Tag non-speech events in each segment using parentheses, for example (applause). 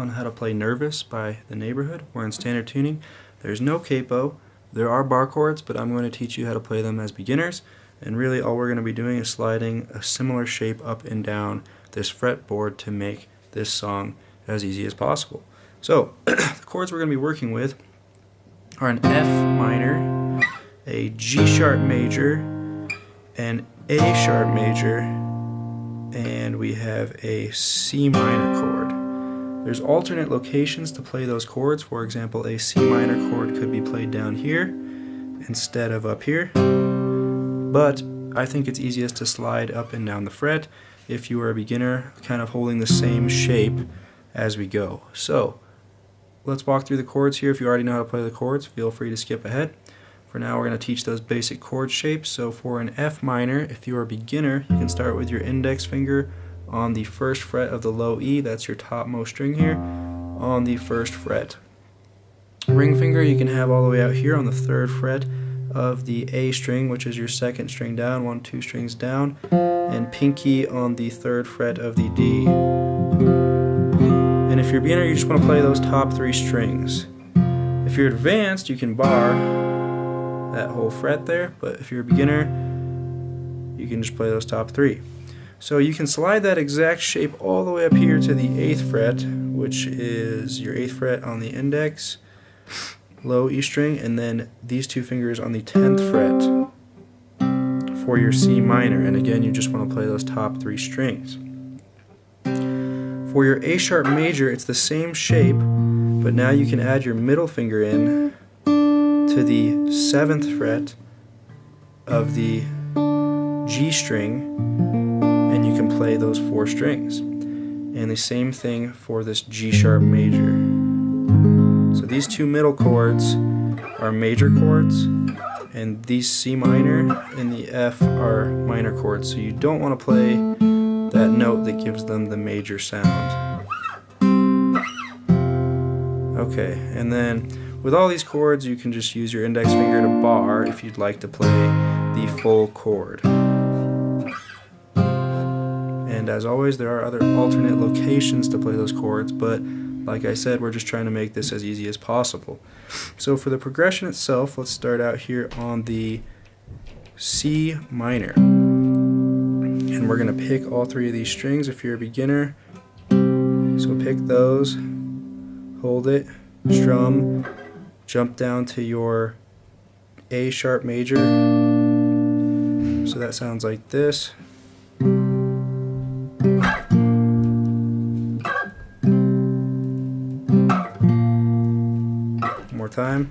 on how to play Nervous by The Neighbourhood. We're in standard tuning. There's no capo. There are bar chords, but I'm going to teach you how to play them as beginners. And really all we're going to be doing is sliding a similar shape up and down this fretboard to make this song as easy as possible. So, (clears throat) the chords we're going to be working with are an F minor, a G sharp major, an A sharp major, and we have a C minor chord. There's alternate locations to play those chords. For example, a C minor chord could be played down here instead of up here. But I think it's easiest to slide up and down the fret if you are a beginner, kind of holding the same shape as we go. So, let's walk through the chords here. If you already know how to play the chords, feel free to skip ahead. For now, we're going to teach those basic chord shapes. So for an F minor, if you're a beginner, you can start with your index finger on the first fret of the low E, that's your topmost string here, on the first fret. Ring finger you can have all the way out here on the third fret of the A string, which is your second string down, one, two strings down, and pinky on the third fret of the D. And if you're a beginner, you just want to play those top three strings. If you're advanced, you can bar that whole fret there, but if you're a beginner, you can just play those top three. So you can slide that exact shape all the way up here to the 8th fret, which is your 8th fret on the index, low E string, and then these two fingers on the 10th fret for your C minor. And again, you just want to play those top three strings. For your A sharp major, it's the same shape, but now you can add your middle finger in to the 7th fret of the G string and you can play those four strings. And the same thing for this G sharp major. So these two middle chords are major chords, and these C minor and the F are minor chords. So you don't want to play that note that gives them the major sound. Okay, and then with all these chords you can just use your index finger to bar if you'd like to play the full chord. And as always, there are other alternate locations to play those chords, but like I said, we're just trying to make this as easy as possible. So for the progression itself, let's start out here on the C minor. And we're going to pick all three of these strings if you're a beginner. So pick those, hold it, strum, jump down to your A sharp major. So that sounds like this. Time.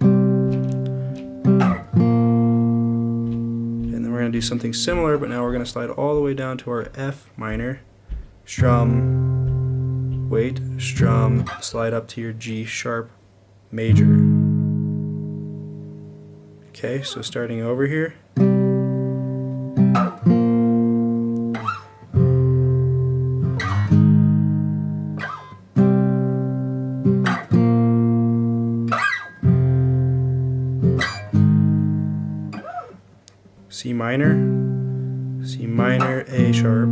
And then we're going to do something similar, but now we're going to slide all the way down to our F minor, strum, wait, strum, slide up to your G sharp major. Okay, so starting over here. C minor, C minor, A sharp,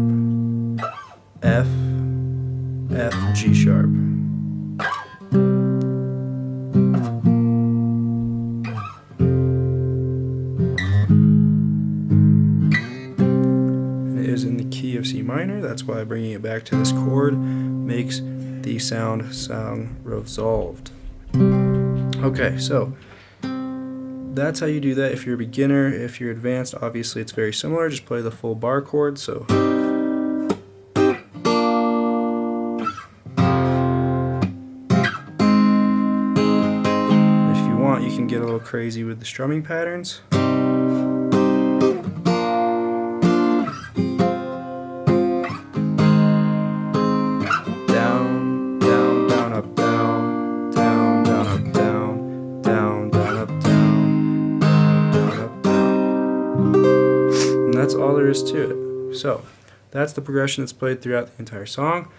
F, F, G sharp. It is in the key of C minor, that's why bringing it back to this chord makes the sound sound resolved. Okay, so that's how you do that if you're a beginner. If you're advanced, obviously it's very similar. Just play the full bar chord. So. If you want, you can get a little crazy with the strumming patterns. That's all there is to it. So, that's the progression that's played throughout the entire song.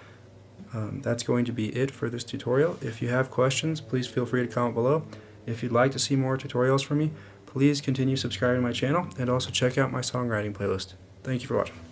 Um, that's going to be it for this tutorial. If you have questions, please feel free to comment below. If you'd like to see more tutorials from me, please continue subscribing to my channel and also check out my songwriting playlist. Thank you for watching.